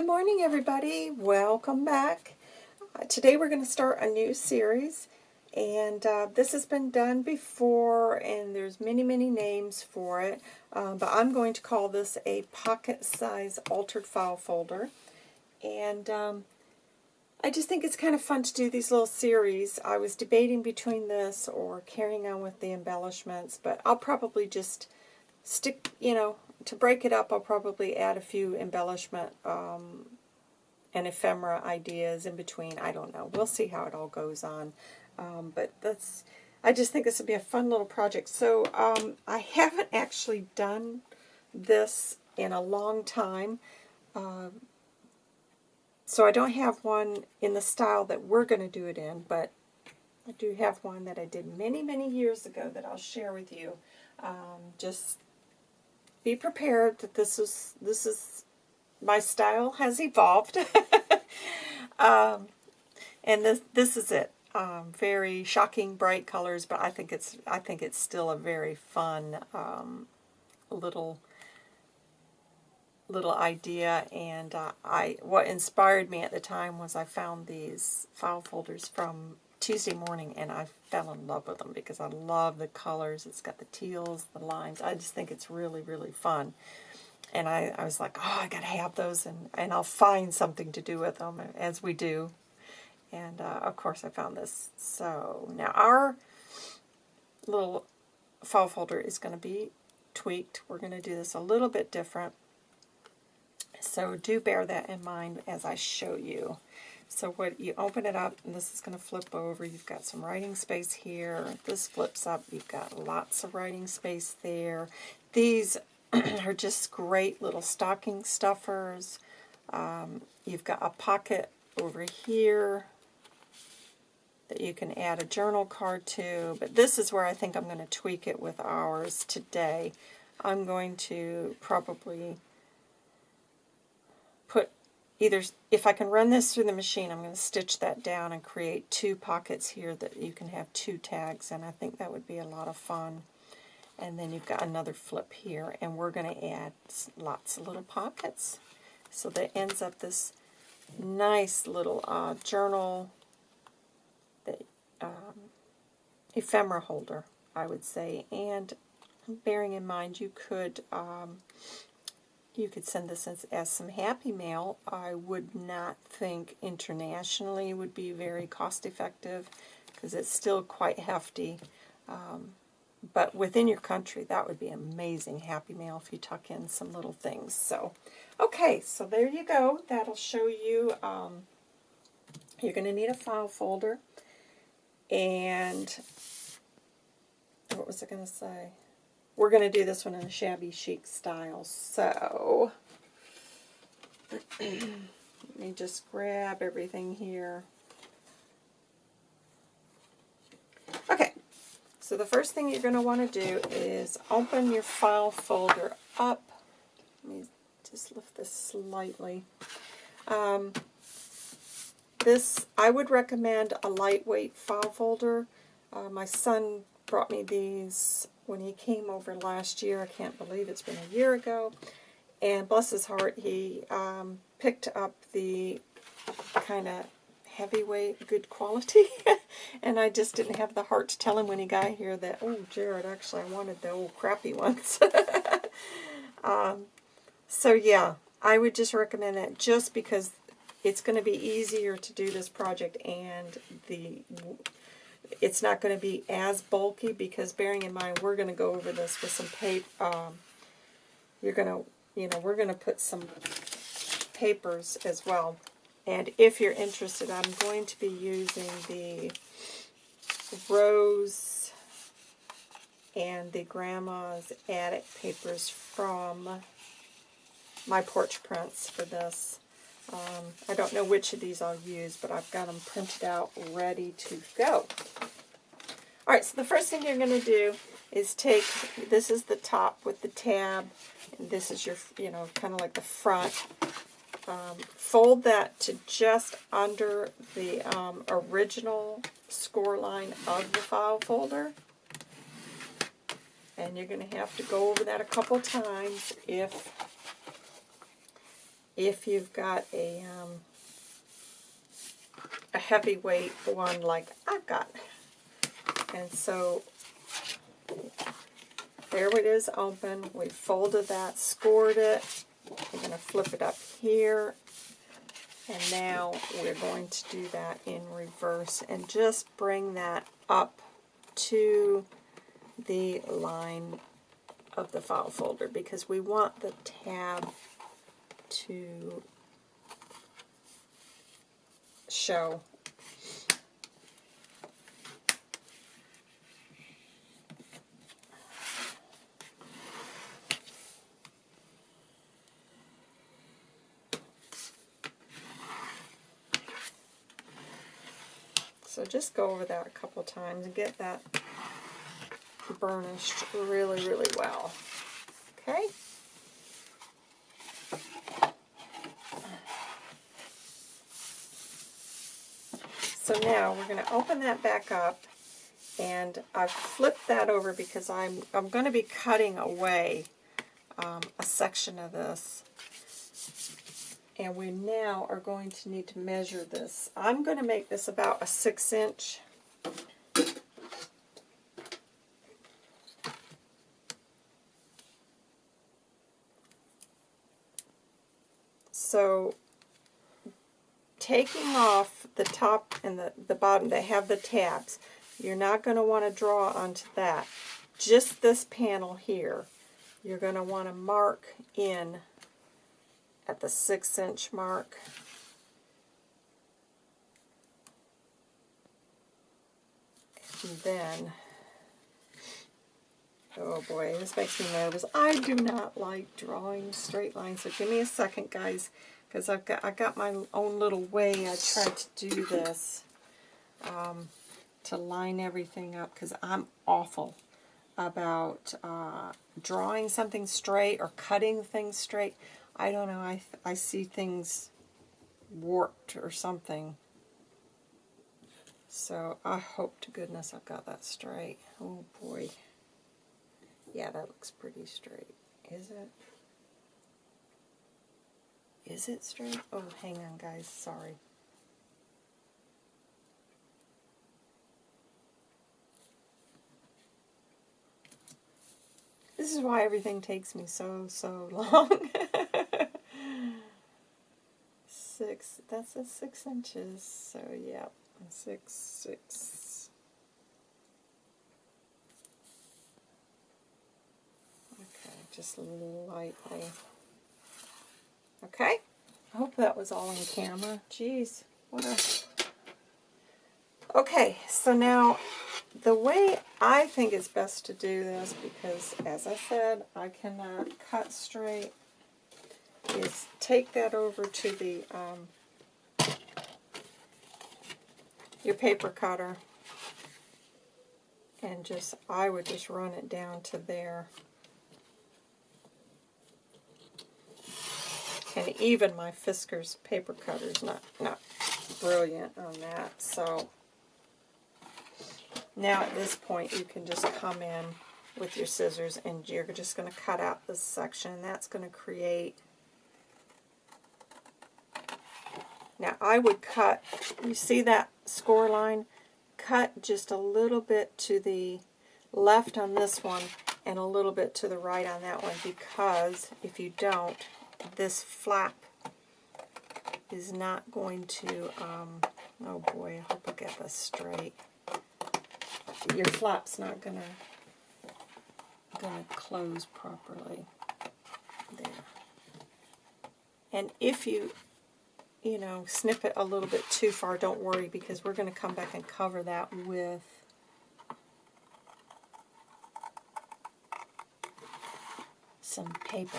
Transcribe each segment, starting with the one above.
Good morning, everybody. Welcome back. Uh, today we're going to start a new series, and uh, this has been done before, and there's many, many names for it, uh, but I'm going to call this a pocket-size altered file folder, and um, I just think it's kind of fun to do these little series. I was debating between this or carrying on with the embellishments, but I'll probably just stick, you know, to break it up, I'll probably add a few embellishment um, and ephemera ideas in between. I don't know. We'll see how it all goes on. Um, but that's, I just think this would be a fun little project. So um, I haven't actually done this in a long time. Uh, so I don't have one in the style that we're going to do it in, but I do have one that I did many, many years ago that I'll share with you. Um, just be prepared that this is this is my style has evolved. um, and this this is it. Um, very shocking bright colors, but I think it's I think it's still a very fun um, little little idea. And uh, I what inspired me at the time was I found these file folders from Tuesday morning, and I fell in love with them because I love the colors. It's got the teals, the lines. I just think it's really, really fun. And I, I was like, oh, I got to have those, and, and I'll find something to do with them, as we do. And, uh, of course, I found this. So, now our little file folder is going to be tweaked. We're going to do this a little bit different. So do bear that in mind as I show you. So what you open it up, and this is going to flip over. You've got some writing space here. This flips up. You've got lots of writing space there. These are just great little stocking stuffers. Um, you've got a pocket over here that you can add a journal card to. But this is where I think I'm going to tweak it with ours today. I'm going to probably either, if I can run this through the machine, I'm going to stitch that down and create two pockets here that you can have two tags, and I think that would be a lot of fun. And then you've got another flip here, and we're going to add lots of little pockets. So that ends up this nice little uh, journal, the, um, ephemera holder, I would say. And bearing in mind you could um, you could send this as, as some happy mail. I would not think internationally would be very cost effective because it's still quite hefty. Um, but within your country, that would be amazing happy mail if you tuck in some little things. So, okay, so there you go. That'll show you, um, you're going to need a file folder. And, what was I going to say? We're going to do this one in a shabby chic style. So, let me just grab everything here. Okay, so the first thing you're going to want to do is open your file folder up. Let me just lift this slightly. Um, this, I would recommend a lightweight file folder. Uh, my son brought me these when he came over last year. I can't believe it's been a year ago. And bless his heart, he um, picked up the kind of heavyweight, good quality. and I just didn't have the heart to tell him when he got here that, oh, Jared, actually, I wanted the old crappy ones. um, so, yeah, I would just recommend that just because it's going to be easier to do this project and the it's not going to be as bulky because bearing in mind we're going to go over this with some paper. Um, you're going to, you know, we're going to put some papers as well. And if you're interested, I'm going to be using the Rose and the Grandma's Attic papers from my porch prints for this. Um, I don't know which of these I'll use, but I've got them printed out ready to go. All right, so the first thing you're going to do is take, this is the top with the tab, and this is your, you know, kind of like the front. Um, fold that to just under the um, original score line of the file folder. And you're going to have to go over that a couple times if if you've got a um, a heavyweight one like I've got. And so there it is open. We folded that, scored it. We're going to flip it up here. And now we're going to do that in reverse and just bring that up to the line of the file folder because we want the tab to show. So just go over that a couple times and get that burnished really, really well. Okay? So now we're going to open that back up and I've flipped that over because I'm, I'm going to be cutting away um, a section of this. And we now are going to need to measure this. I'm going to make this about a six inch. So taking off the top and the, the bottom, that have the tabs. You're not going to want to draw onto that. Just this panel here, you're going to want to mark in at the six inch mark. And then, oh boy, this makes me nervous. I do not like drawing straight lines, so give me a second, guys because I've got I got my own little way I try to do this um, to line everything up because I'm awful about uh, drawing something straight or cutting things straight. I don't know. I I see things warped or something. So I hope to goodness I've got that straight. Oh boy. Yeah, that looks pretty straight. Is it? Is it straight? Oh, hang on, guys. Sorry. This is why everything takes me so, so long. six, that's a six inches, so yeah, six, six. Okay, just lightly. Okay? I hope that was all on camera. Jeez, what a... Okay, so now the way I think it's best to do this, because as I said, I cannot cut straight, is take that over to the um, your paper cutter and just, I would just run it down to there. And even my Fiskars paper cutter is not, not brilliant on that. So now at this point you can just come in with your scissors and you're just going to cut out this section. That's going to create... Now I would cut, you see that score line? Cut just a little bit to the left on this one and a little bit to the right on that one because if you don't, this flap is not going to, um, oh boy, I hope I get this straight. Your flap's not going to to close properly. There. And if you, you know, snip it a little bit too far, don't worry because we're going to come back and cover that with some paper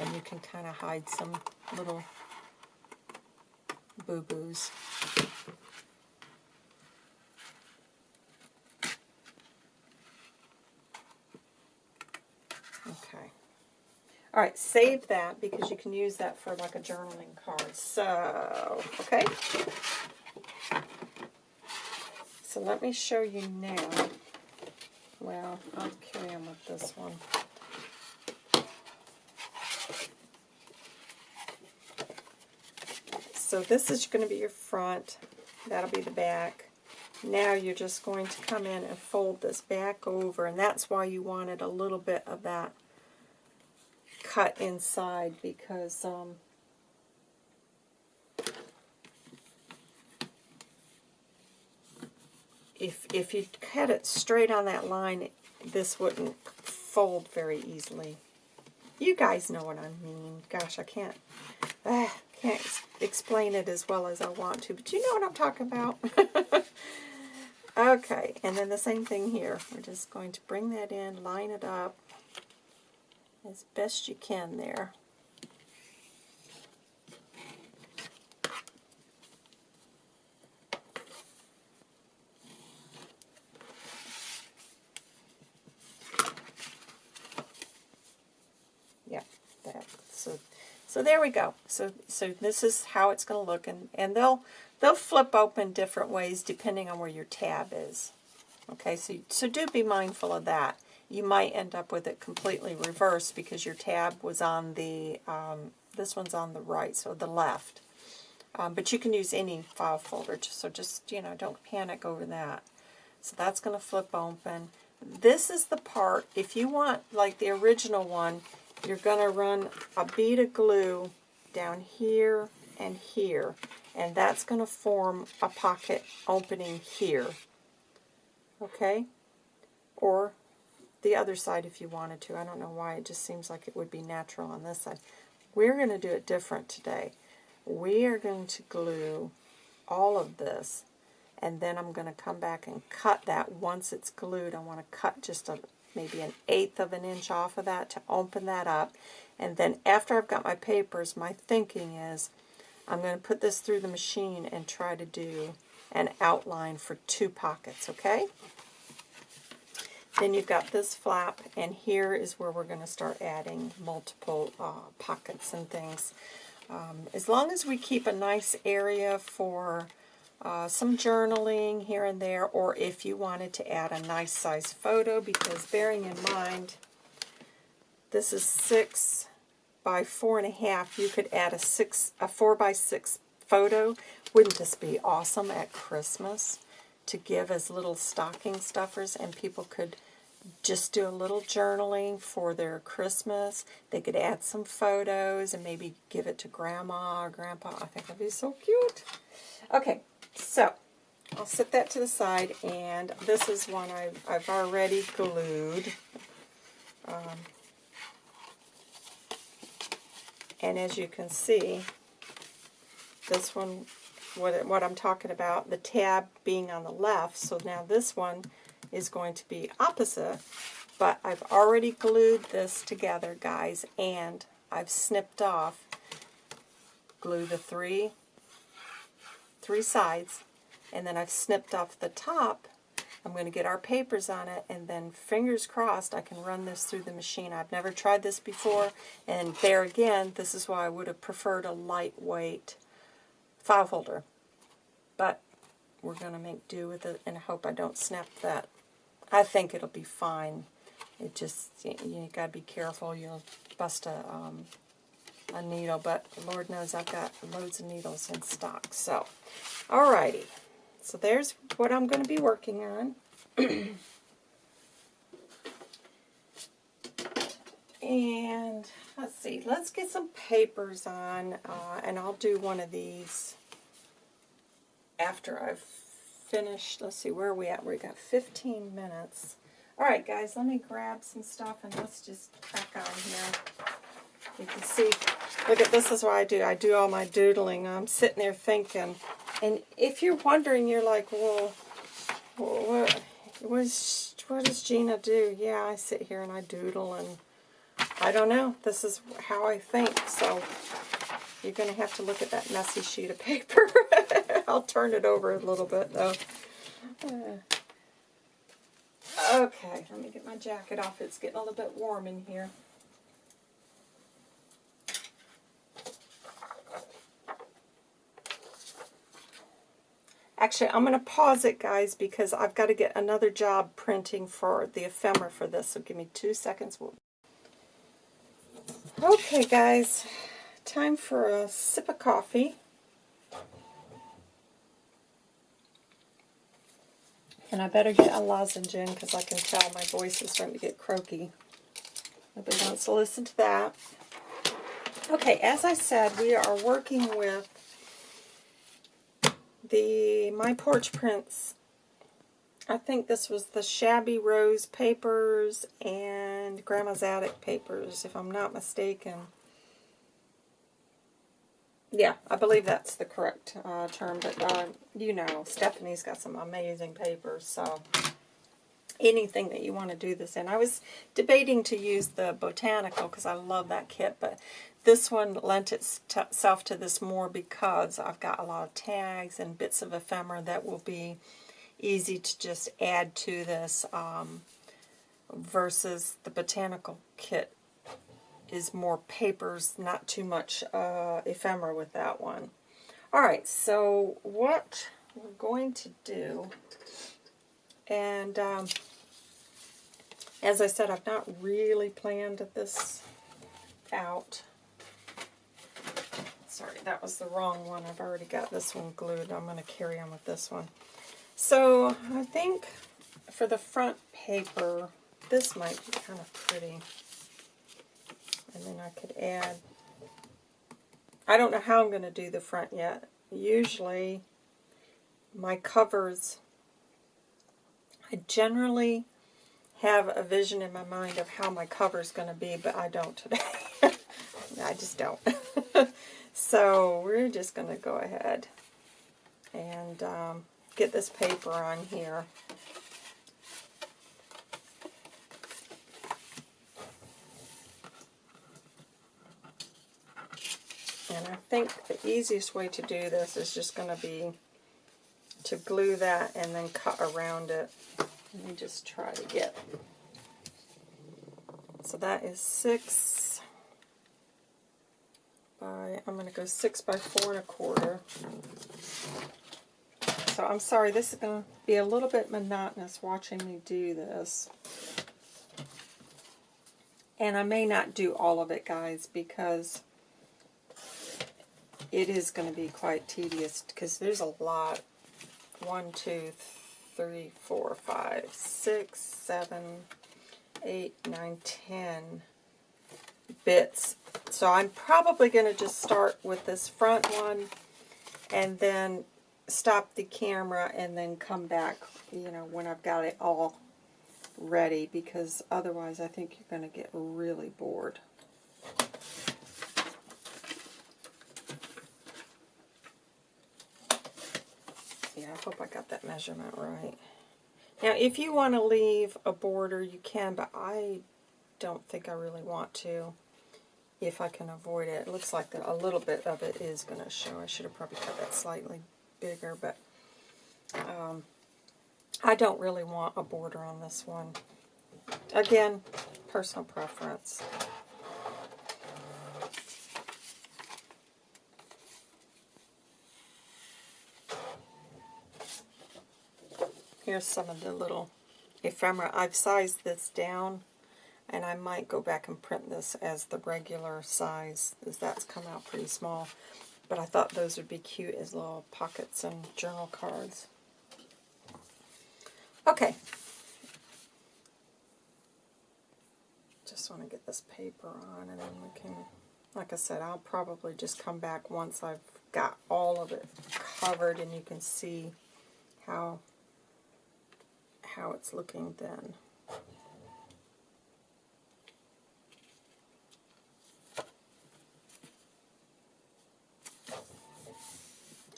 and you can kind of hide some little boo-boos. Okay. All right, save that because you can use that for like a journaling card. So, okay. So let me show you now. Well, I'll carry on with this one. So this is going to be your front. That'll be the back. Now you're just going to come in and fold this back over, and that's why you wanted a little bit of that cut inside because um, if if you cut it straight on that line, this wouldn't fold very easily. You guys know what I mean. Gosh, I can't uh, can't explain it as well as I want to, but you know what I'm talking about. okay, and then the same thing here. We're just going to bring that in, line it up as best you can there. So there we go. So so this is how it's going to look, and and they'll they'll flip open different ways depending on where your tab is. Okay, so so do be mindful of that. You might end up with it completely reversed because your tab was on the um, this one's on the right, so the left. Um, but you can use any file folder, so just you know don't panic over that. So that's going to flip open. This is the part, if you want like the original one, you're going to run a bead of glue down here and here, and that's going to form a pocket opening here. Okay? Or the other side if you wanted to. I don't know why, it just seems like it would be natural on this side. We're going to do it different today. We are going to glue all of this, and then I'm going to come back and cut that once it's glued. I want to cut just a maybe an eighth of an inch off of that to open that up. And then after I've got my papers, my thinking is I'm going to put this through the machine and try to do an outline for two pockets, okay? Then you've got this flap, and here is where we're going to start adding multiple uh, pockets and things. Um, as long as we keep a nice area for uh, some journaling here and there, or if you wanted to add a nice size photo, because bearing in mind, this is six by four and a half, you could add a six, a four by six photo. Wouldn't this be awesome at Christmas to give as little stocking stuffers and people could just do a little journaling for their Christmas. They could add some photos and maybe give it to grandma or grandpa. I think that'd be so cute. Okay, so, I'll set that to the side, and this is one I've, I've already glued. Um, and as you can see, this one, what, what I'm talking about, the tab being on the left, so now this one is going to be opposite, but I've already glued this together, guys, and I've snipped off, glue the three three sides, and then I've snipped off the top. I'm going to get our papers on it, and then fingers crossed I can run this through the machine. I've never tried this before, and there again, this is why I would have preferred a lightweight file folder. But we're going to make do with it and hope I don't snap that. I think it'll be fine. It just, you, you got to be careful. You'll bust a um, a needle, but Lord knows I've got loads of needles in stock. So, alrighty. So there's what I'm going to be working on. and let's see, let's get some papers on, uh, and I'll do one of these after I've finished. Let's see, where are we at? We got 15 minutes. Alright guys, let me grab some stuff and let's just crack on here. You can see, look at this is what I do. I do all my doodling. I'm sitting there thinking. And if you're wondering, you're like, well, what, what, does Gina do? Yeah, I sit here and I doodle and I don't know. This is how I think. So you're going to have to look at that messy sheet of paper. I'll turn it over a little bit though. Uh, okay, let me get my jacket off. It's getting a little bit warm in here. Actually, I'm going to pause it, guys, because I've got to get another job printing for the ephemera for this. So give me two seconds. Okay, guys, time for a sip of coffee. And I better get a lozenge in because I can tell my voice is starting to get croaky. Nobody wants to listen to that. Okay, as I said, we are working with the My Porch Prints. I think this was the Shabby Rose papers and Grandma's Attic papers, if I'm not mistaken. Yeah, I believe that's the correct uh, term, but uh, you know, Stephanie's got some amazing papers, so anything that you want to do this in. I was debating to use the Botanical because I love that kit, but this one lent itself to this more because I've got a lot of tags and bits of ephemera that will be easy to just add to this um, versus the Botanical kit is more papers, not too much uh, ephemera with that one. Alright, so what we're going to do, and um, as I said, I've not really planned this out. Sorry, that was the wrong one. I've already got this one glued. I'm going to carry on with this one. So I think for the front paper, this might be kind of pretty. And then I could add, I don't know how I'm going to do the front yet. Usually my covers, I generally have a vision in my mind of how my cover is going to be, but I don't today. I just don't. so we're just going to go ahead and um, get this paper on here. And I think the easiest way to do this is just going to be to glue that and then cut around it. Let me just try to get. So that is six by, I'm going to go six by four and a quarter. So I'm sorry, this is going to be a little bit monotonous watching me do this. And I may not do all of it, guys, because it is going to be quite tedious because there's a lot. One, two, three, four, five, six, seven, eight, nine, ten bits. So I'm probably going to just start with this front one and then stop the camera and then come back, you know, when I've got it all ready because otherwise I think you're going to get really bored. Hope I got that measurement right. Now, if you want to leave a border, you can, but I don't think I really want to if I can avoid it. It looks like a little bit of it is going to show. I should have probably cut that slightly bigger, but um, I don't really want a border on this one. Again, personal preference. Here's some of the little ephemera. I've sized this down, and I might go back and print this as the regular size, as that's come out pretty small. But I thought those would be cute as little pockets and journal cards. Okay. Just want to get this paper on, and then we can, like I said, I'll probably just come back once I've got all of it covered, and you can see how how it's looking then.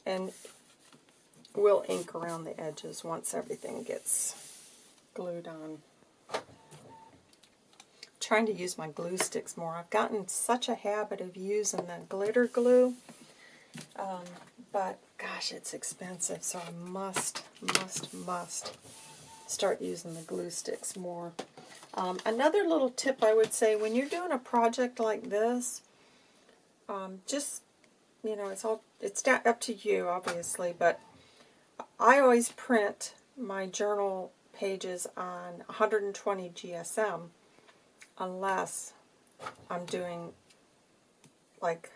And we'll ink around the edges once everything gets glued on. trying to use my glue sticks more. I've gotten such a habit of using the glitter glue, um, but gosh, it's expensive, so I must, must, must start using the glue sticks more. Um, another little tip I would say, when you're doing a project like this, um, just, you know, it's all it's up to you, obviously, but I always print my journal pages on 120 GSM unless I'm doing, like,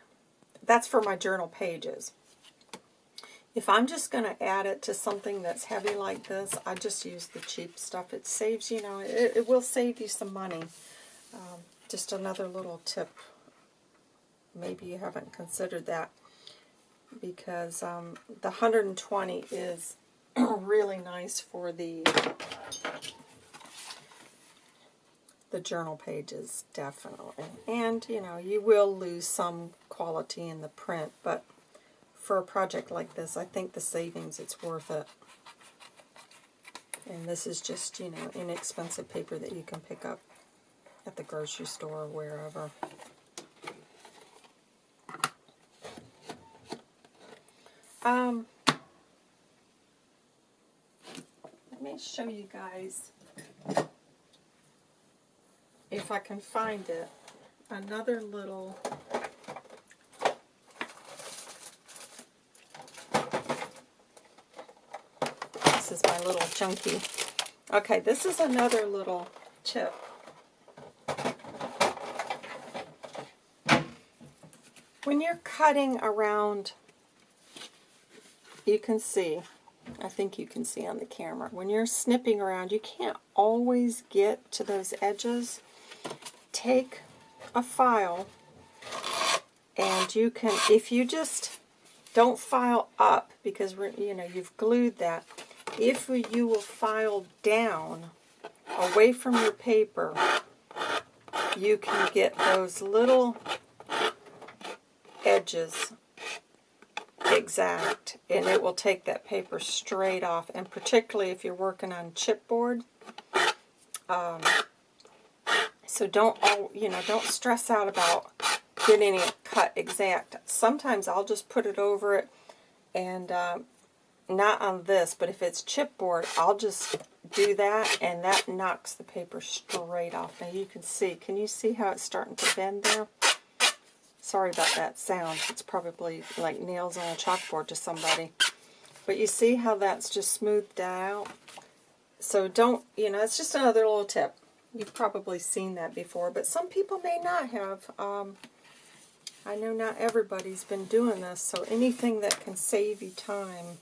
that's for my journal pages. If I'm just going to add it to something that's heavy like this, I just use the cheap stuff. It saves, you know, it, it will save you some money. Um, just another little tip. Maybe you haven't considered that because um, the 120 is really nice for the the journal pages, definitely. And, you know, you will lose some quality in the print, but for a project like this, I think the savings, it's worth it. And this is just, you know, inexpensive paper that you can pick up at the grocery store or wherever. Um, let me show you guys, if I can find it, another little is my little chunky. Okay, this is another little chip. When you're cutting around you can see, I think you can see on the camera, when you're snipping around, you can't always get to those edges. Take a file and you can, if you just don't file up because you know you've glued that, if you will file down away from your paper, you can get those little edges exact and it will take that paper straight off. And particularly if you're working on chipboard um, so don't all you know don't stress out about getting it cut exact. Sometimes I'll just put it over it and um, not on this but if it's chipboard I'll just do that and that knocks the paper straight off now you can see can you see how it's starting to bend there Sorry about that sound. It's probably like nails on a chalkboard to somebody. But you see how that's just smoothed out? So don't, you know, it's just another little tip. You've probably seen that before, but some people may not have. Um, I know not everybody's been doing this, so anything that can save you time,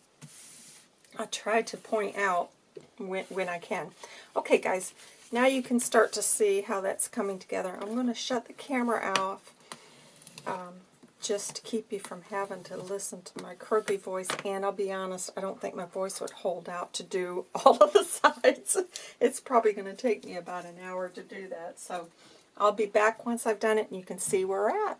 I try to point out when, when I can. Okay, guys, now you can start to see how that's coming together. I'm going to shut the camera off um, just to keep you from having to listen to my croaky voice. And I'll be honest, I don't think my voice would hold out to do all of the sides. It's probably going to take me about an hour to do that. So I'll be back once I've done it and you can see where we're at.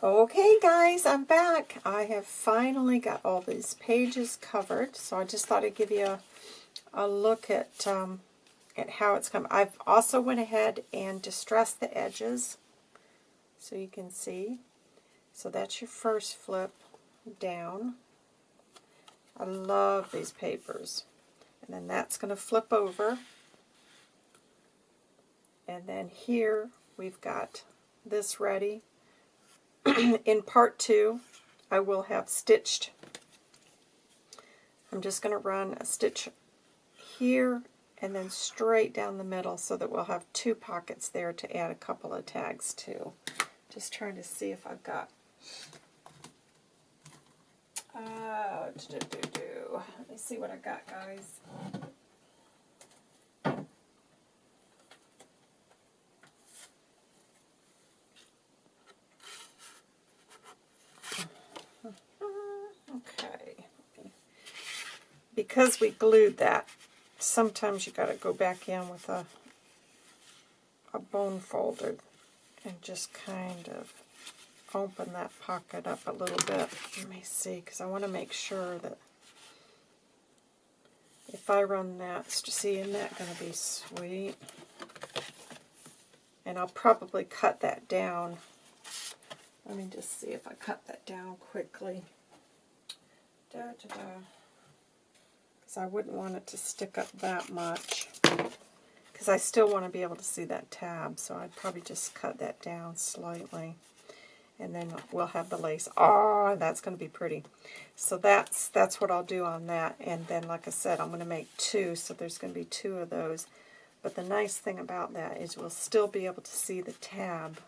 Okay guys, I'm back. I have finally got all these pages covered, so I just thought I'd give you a, a look at um, at how it's come. I've also went ahead and distressed the edges so you can see. So that's your first flip down. I love these papers. And then that's going to flip over. And then here we've got this ready. In part two, I will have stitched. I'm just going to run a stitch here and then straight down the middle so that we'll have two pockets there to add a couple of tags to. Just trying to see if I've got... Uh, do, do, do. Let me see what I got, guys. Okay. Because we glued that, sometimes you got to go back in with a a bone folder and just kind of open that pocket up a little bit. Let me see, because I want to make sure that if I run that, see, isn't that going to be sweet? And I'll probably cut that down. Let me just see if I cut that down quickly. Da, da, da. Because I wouldn't want it to stick up that much because I still want to be able to see that tab, so I'd probably just cut that down slightly. And then we'll have the lace. Oh, that's going to be pretty. So that's that's what I'll do on that. And then, like I said, I'm going to make two, so there's going to be two of those. But the nice thing about that is we'll still be able to see the tab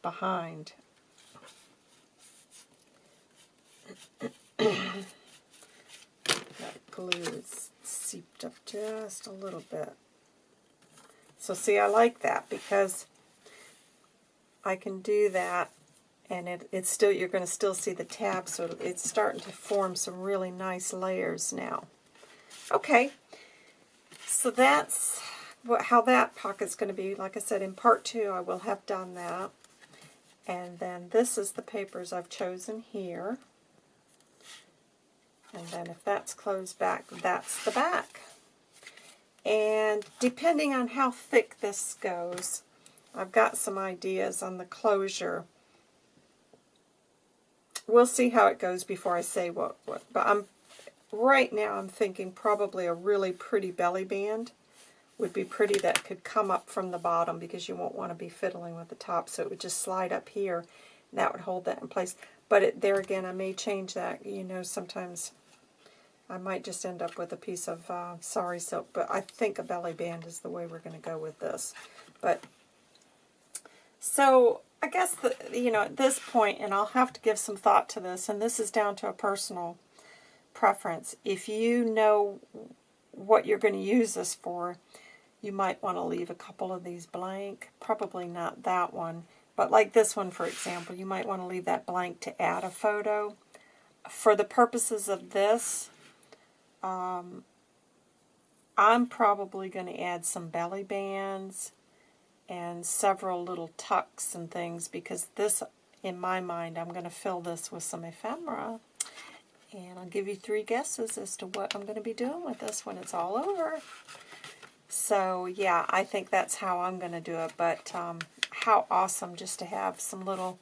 behind. that glue is seeped up just a little bit. So see, I like that because I can do that and it, it's still you're going to still see the tab, so it's starting to form some really nice layers now. Okay, so that's what, how that pocket's going to be. Like I said, in part two, I will have done that. And then this is the papers I've chosen here. And then if that's closed back, that's the back. And depending on how thick this goes, I've got some ideas on the closure. We'll see how it goes before I say what, what but I'm right now I'm thinking probably a really pretty belly band would be pretty that could come up from the bottom because you won't want to be fiddling with the top so it would just slide up here and that would hold that in place but it, there again I may change that you know sometimes I might just end up with a piece of uh, sari silk but I think a belly band is the way we're going to go with this but so I guess the, you know at this point and I'll have to give some thought to this and this is down to a personal preference if you know what you're going to use this for you might want to leave a couple of these blank. Probably not that one. But like this one, for example, you might want to leave that blank to add a photo. For the purposes of this, um, I'm probably going to add some belly bands and several little tucks and things because this, in my mind, I'm going to fill this with some ephemera. And I'll give you three guesses as to what I'm going to be doing with this when it's all over. So yeah, I think that's how I'm going to do it. But um, how awesome just to have some little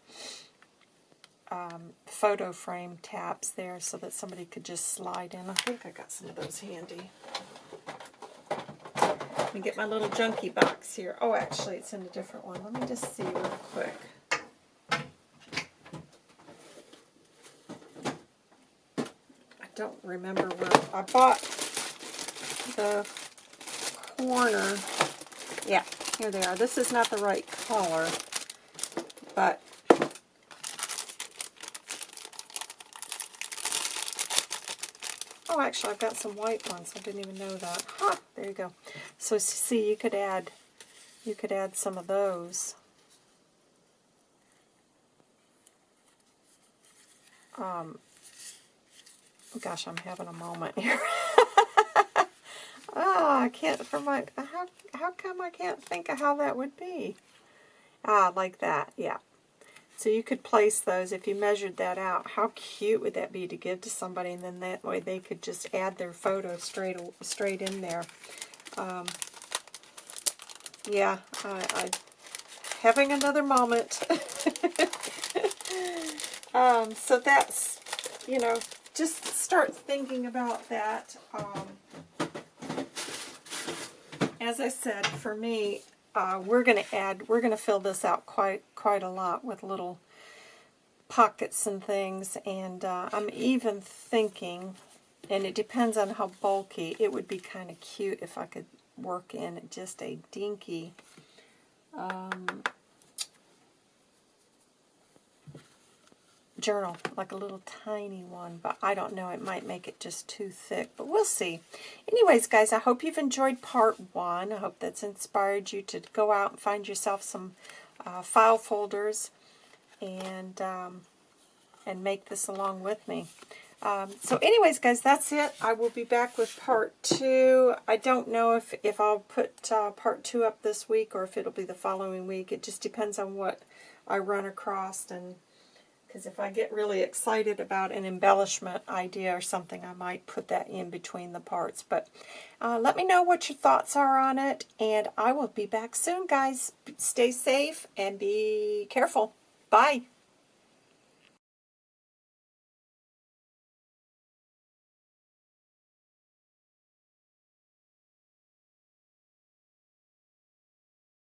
um, photo frame tabs there so that somebody could just slide in. I think I got some of those handy. Let me get my little junkie box here. Oh, actually, it's in a different one. Let me just see real quick. I don't remember where I bought the corner. Yeah, here they are. This is not the right color, but Oh, actually, I've got some white ones. I didn't even know that. Huh, there you go. So, see, you could add, you could add some of those. Um, gosh, I'm having a moment here. Ah, I can't, for my, how, how come I can't think of how that would be? Ah, like that, yeah. So you could place those if you measured that out. How cute would that be to give to somebody, and then that way they could just add their photo straight straight in there. Um, yeah, I, I having another moment. um, so that's, you know, just start thinking about that. Um, as I said, for me, uh, we're going to add, we're going to fill this out quite quite a lot with little pockets and things, and uh, I'm even thinking, and it depends on how bulky, it would be kind of cute if I could work in just a dinky um, journal, like a little tiny one, but I don't know, it might make it just too thick, but we'll see. Anyways, guys, I hope you've enjoyed part one. I hope that's inspired you to go out and find yourself some uh, file folders and, um, and make this along with me. Um, so anyways, guys, that's it. I will be back with part two. I don't know if, if I'll put uh, part two up this week or if it'll be the following week. It just depends on what I run across and because if I get really excited about an embellishment idea or something, I might put that in between the parts. But uh, let me know what your thoughts are on it, and I will be back soon, guys. Stay safe and be careful. Bye.